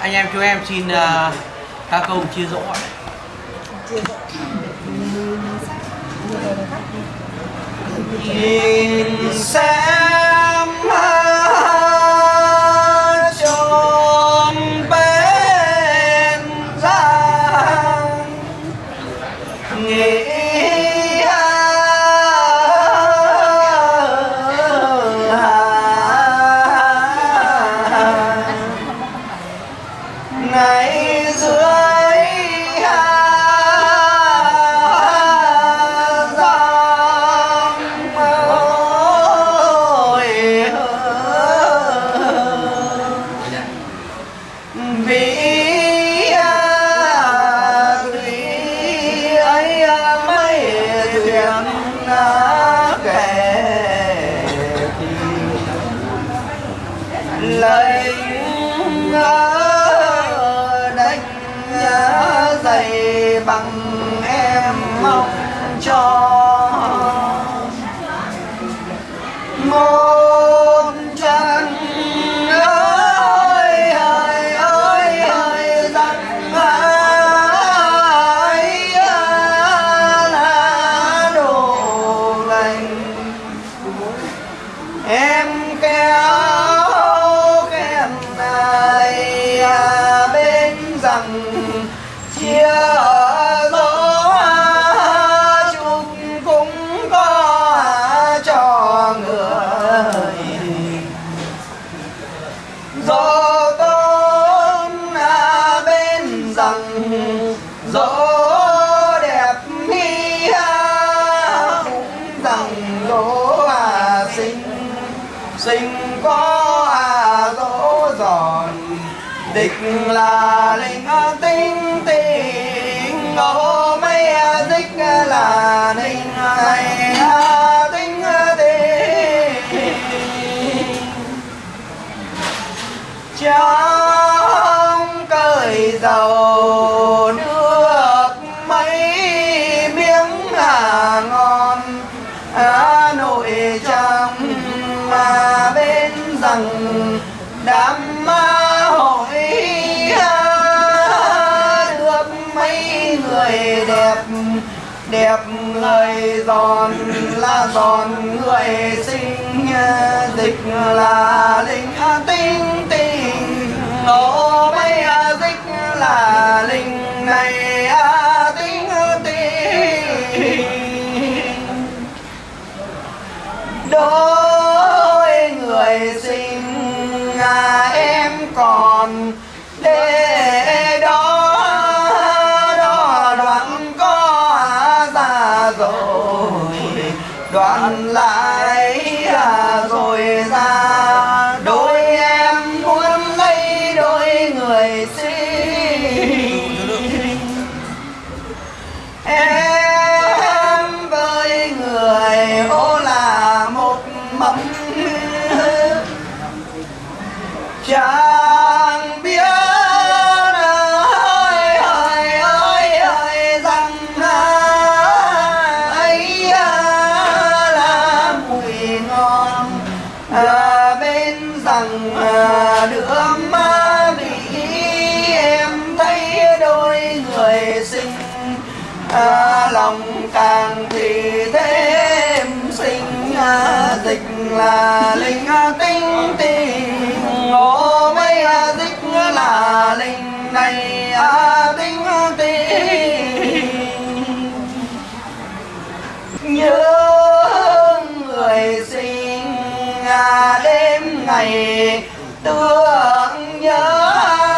anh em chú em xin uh, ca câu chia ạ. nhìn xem lấy đánh dày bằng em mong cho. Một chân ơi ơi ơi ơi rằng ai là đồ lành. Em kéo gió tôn à, bên rằng gió đẹp mi à, cũng rằng gió à xinh xinh có à dỗ giòn. Địch là linh tinh tinh tình ngô mấy à, là ninh này à, trong cởi dầu nước mấy miếng à ngon. Hà Nội trong mà bên rằng đám ma hội được mấy người đẹp đẹp người giòn là giòn người xinh, dịch là linh tinh. Đôi người xinh à, em còn chẳng biết ơi ơi ơi ơi rằng ấy à là mùi ngon. À, bên rằng à, đứa ma bị em thấy đôi người xinh. À, lòng càng thì thêm sinh dịch là linh đêm ngày tưởng nhớ